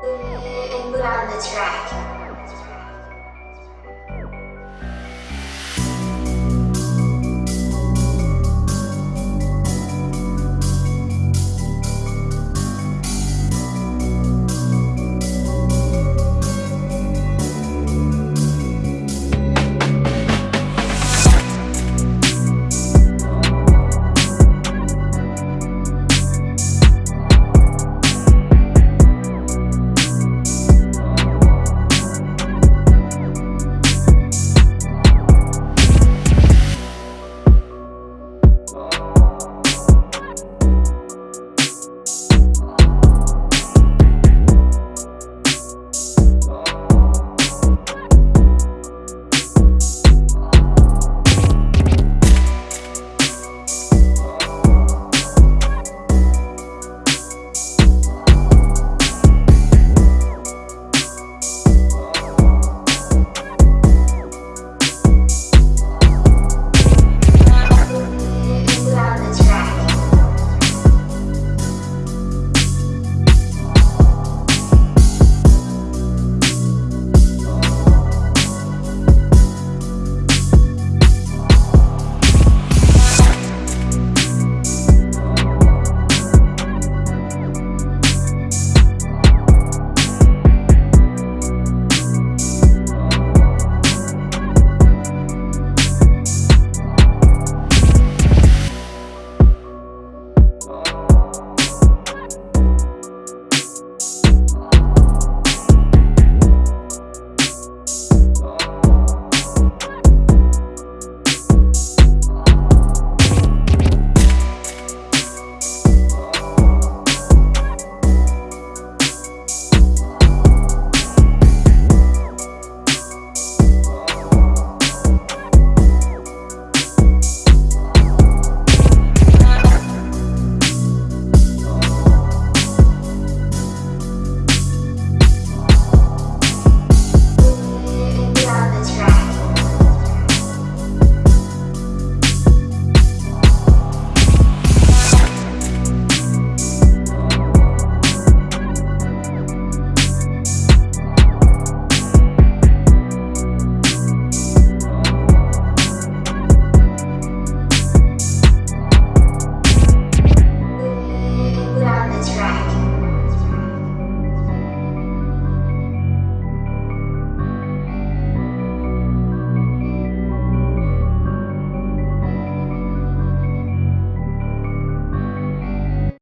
And put on the track.